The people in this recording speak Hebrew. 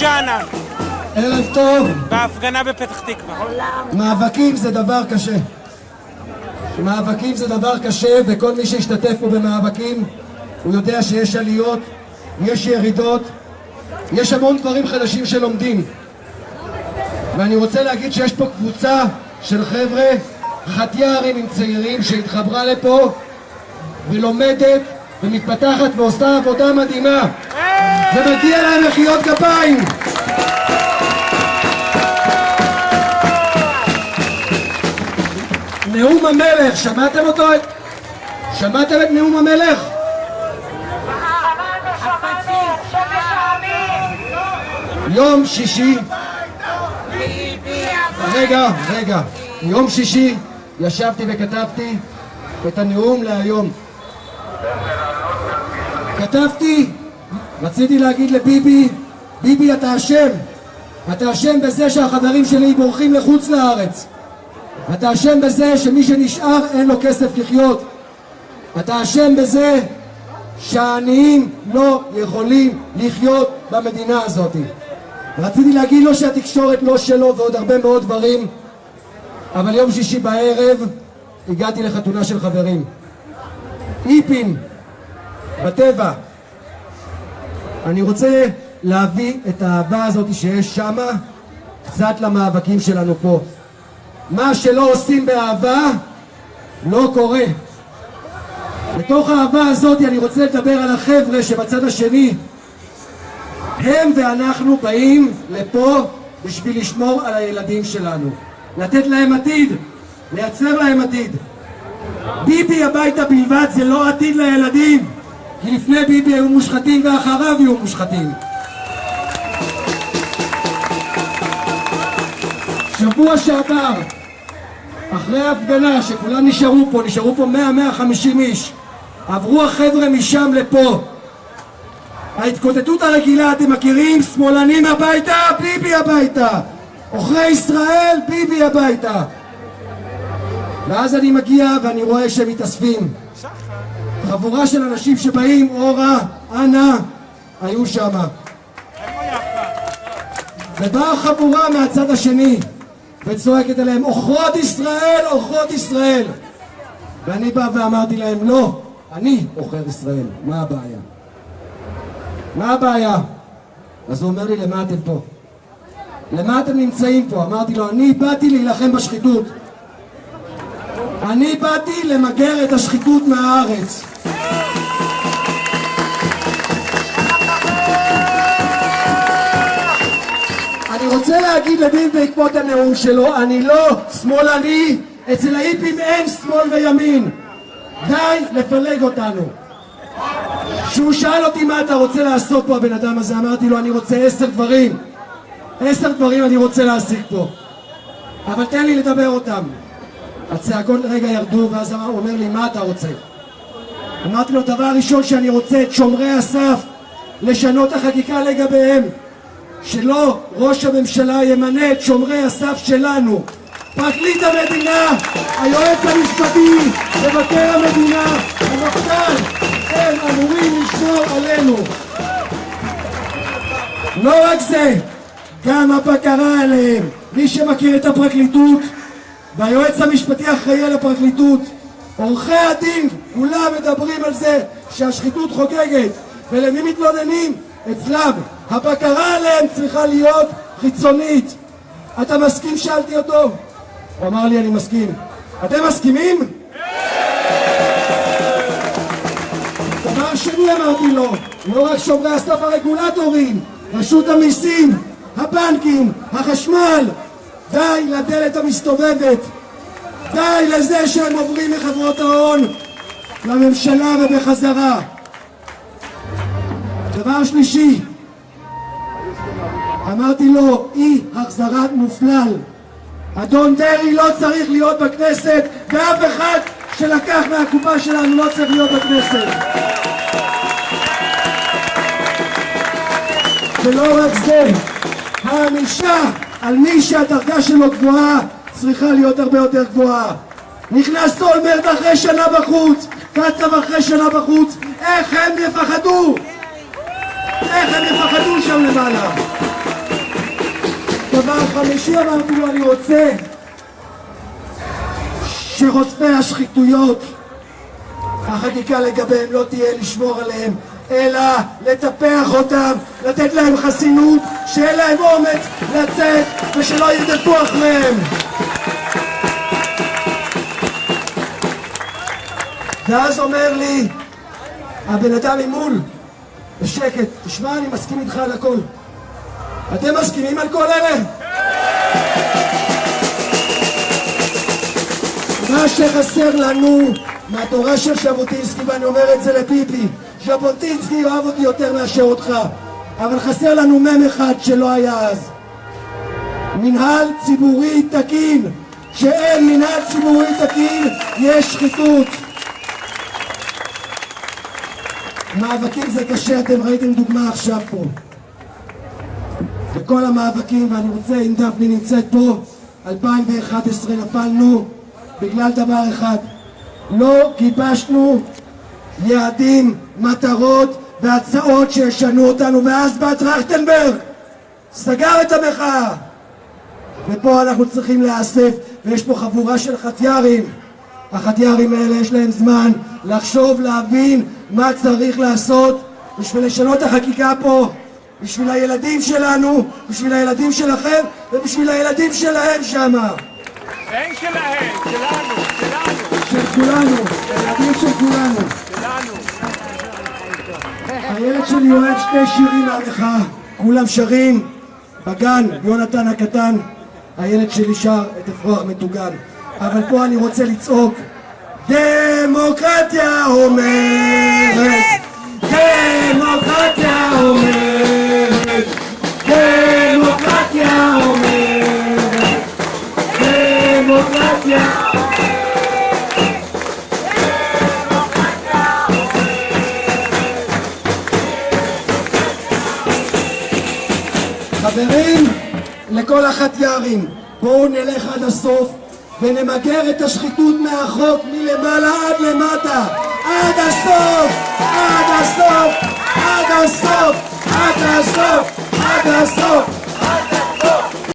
ג'אנה, ערב טוב. בהפגנה בפתח תקווה. מאבקים זה דבר קשה. מאבקים זה דבר קשה, וכל מי שהשתתף פה במאבקים, הוא יודע שיש עליות, יש ירידות, יש המון דברים חדשים שלומדים. ואני רוצה להגיד שיש פה קבוצה של חבר'ה, חטיארים עם צעירים, שהתחברה לפה ולומדת ומתפתחת ועושה עבודה מדהימה. ומגיע להם מחיאות כפיים. נאום המלך, שמעתם אותו? שמעתם את נאום המלך? יום שישי רגע, רגע, יום שישי ישבתי וכתבתי את הנאום להיום כתבתי, רציתי להגיד לביבי, ביבי אתה אשם אתה אשם בזה שהחברים שלי בורחים לחוץ לארץ אתה אשם בזה שמי שנשאר אין לו כסף לחיות. אתה אשם בזה שהעניים לא יכולים לחיות במדינה הזאת. רציתי להגיד לו שהתקשורת לא שלו ועוד הרבה מאוד דברים, אבל יום שישי בערב הגעתי לחתונה של חברים. איפים, בטבע. אני רוצה להביא את האהבה הזאת שיש שמה קצת למאבקים שלנו פה. מה שלא עושים באהבה לא קורה. בתוך האהבה הזאת אני רוצה לדבר על החבר'ה שבצד השני הם ואנחנו באים לפה בשביל לשמור על הילדים שלנו לתת להם עתיד, לייצר להם עתיד ביבי הביתה בלבד זה לא עתיד לילדים לפני ביבי היו מושחתים ואחריו יהיו מושחתים. שבוע שעבר אחרי ההפגנה שכולם נשארו פה, נשארו פה 100-150 איש עברו החבר'ה משם לפה. ההתקוטטות הרגילה, אתם מכירים? שמאלנים הביתה, ביבי הביתה. עוכרי ישראל, ביבי הביתה. ואז אני מגיע ואני רואה שהם מתאספים חבורה של אנשים שבאים, אורה, אנה, היו שמה ובאה חבורה מהצד השני וצועקת אליהם, עוכרות ישראל, עוכרות ישראל. ואני בא ואמרתי להם, לא, אני עוכר ישראל, מה הבעיה? מה הבעיה? אז הוא אומר לי, למה אתם פה? למה אתם נמצאים פה? אמרתי לו, אני באתי להילחם בשחיתות. אני באתי למגר את השחיתות מהארץ. אני רוצה להגיד לביב בעקבות הנאום שלו, אני לא שמאלני, אצל האיפים אין שמאל וימין. די לפלג אותנו. כשהוא שאל אותי מה אתה רוצה לעשות פה הבן אדם הזה, אמרתי לו אני רוצה עשר דברים. עשר דברים אני רוצה להשיג פה. אבל תן לי לדבר אותם. הצעקות לרגע ירדו ואז הוא אומר לי מה אתה רוצה? אמרתי לו דבר ראשון שאני רוצה את שומרי הסף לשנות החקיקה לגביהם שלא ראש הממשלה ימנה את שומרי הסף שלנו פרקליט המדינה, היועץ המשפטי, מבקר המדינה, המפכ"ל, הם אמורים לשמור עלינו. לא רק זה, גם הבקרה עליהם. מי שמכיר את הפרקליטות והיועץ המשפטי אחראי על הפרקליטות, עורכי הדין, כולם מדברים על זה שהשחיתות חוגגת. ולמי מתלוננים? אצלם. הבקרה עליהם צריכה להיות חיצונית. אתה מסכים? שאלתי אותו. הוא אמר לי אני מסכים. אתם מסכימים? דבר שני אמרתי לו, לא רק שומרי הסף הרגולטורים, רשות המיסים, הבנקים, החשמל, די לדלת המסתובבת, די לזה שהם עוברים מחברות ההון לממשלה ובחזרה. דבר שלישי, אמרתי לו, אי החזרת מופלל. אדון דרעי לא צריך להיות בכנסת, ואף אחד שלקח מהקופה שלנו לא צריך להיות בכנסת. ולא רק זה, הענישה על מי שהדרגה שלו גבוהה צריכה להיות הרבה יותר גבוהה. נכנס אולמרט אחרי שנה בחוץ, קצב אחרי שנה בחוץ, איך הם יפחדו? איך הם יפחדו שם למעלה? חמישי אמרתי לו, אני רוצה שחושפי השחיתויות, החקיקה לגביהם לא תהיה לשמור עליהם, אלא לטפח אותם, לתת להם חסינות, שיהיה להם אומץ לצאת ושלא ירדפו אחריהם. ואז אומר לי הבן אדם ממול, בשקט, תשמע, אני מסכים איתך על הכל. אתם מסכימים על כל אלה? מה שחסר לנו מהתורה של ז'בוטינסקי, ואני אומר את זה לפיפי, ז'בוטינסקי יאהב אותי יותר מאשר אותך, אבל חסר לנו מ"ם אחד שלא היה אז. מנהל ציבורי תקין. כשאין מנהל ציבורי תקין, יש שחיתות. מאבקים זה קשה, אתם ראיתם דוגמה עכשיו פה. בכל המאבקים, ואני רוצה, אם דפני נמצאת פה, 2011 נפלנו בגלל דבר אחד, לא גיבשנו יעדים, מטרות והצעות שישנו אותנו, ואז בא טרכטנברג, סגר את המחאה. ופה אנחנו צריכים להיאסף, ויש פה חבורה של חטיארים. החטיארים האלה יש להם זמן לחשוב, להבין מה צריך לעשות בשביל לשנות את החקיקה פה, בשביל הילדים שלנו, בשביל הילדים שלכם ובשביל הילדים שלהם שמה. אין שלהם, שלנו, שלנו, של כולנו, של כולנו. שלנו. שלי אוהב שני שירים מהמחאה, כולם שרים. בגן, יונתן הקטן, הילד שלי שר את אפרוח מטוגן. אבל פה אני רוצה לצעוק, דמוקרטיה אומרת, דמוקרטיה אומרת, דמוקרטיה אומרת, דמוקרטיה חברים, החטיארים, בואו נלך עד הסוף ונמגר את השחיתות מהחוק מלמעלה עד למטה עד הסוף! עד הסוף! עד הסוף! עד הסוף! עד הסוף!